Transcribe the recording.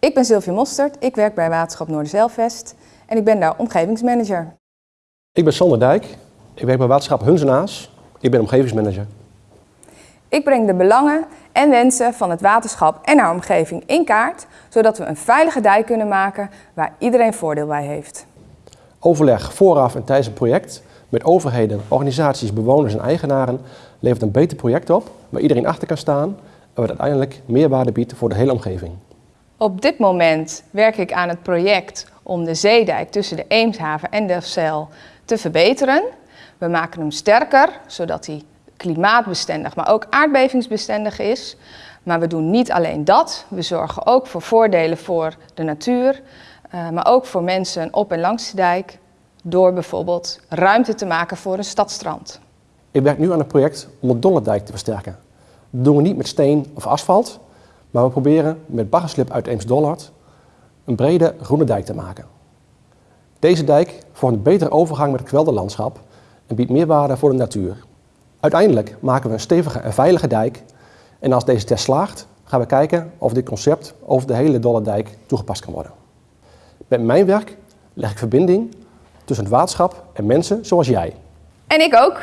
Ik ben Sylvie Mostert, ik werk bij Waterschap Noorderzeilvest en ik ben daar omgevingsmanager. Ik ben Sander Dijk, ik werk bij Waterschap Hunzenaas, ik ben omgevingsmanager. Ik breng de belangen en wensen van het waterschap en haar omgeving in kaart, zodat we een veilige dijk kunnen maken waar iedereen voordeel bij heeft. Overleg vooraf en tijdens een project met overheden, organisaties, bewoners en eigenaren levert een beter project op waar iedereen achter kan staan en wat uiteindelijk meerwaarde biedt voor de hele omgeving. Op dit moment werk ik aan het project om de zeedijk tussen de Eemshaven en Delfzijl te verbeteren. We maken hem sterker, zodat hij klimaatbestendig, maar ook aardbevingsbestendig is. Maar we doen niet alleen dat, we zorgen ook voor voordelen voor de natuur, eh, maar ook voor mensen op en langs de dijk, door bijvoorbeeld ruimte te maken voor een stadstrand. Ik werk nu aan een project om de Dollerdijk te versterken. Dat doen we niet met steen of asfalt, maar we proberen met baggerslip uit Eems-Dollard een brede groene dijk te maken. Deze dijk vormt een betere overgang met het kwelderlandschap en biedt meerwaarde voor de natuur. Uiteindelijk maken we een stevige en veilige dijk en als deze test slaagt gaan we kijken of dit concept over de hele Dollerdijk toegepast kan worden. Met mijn werk leg ik verbinding tussen het waterschap en mensen zoals jij. En ik ook.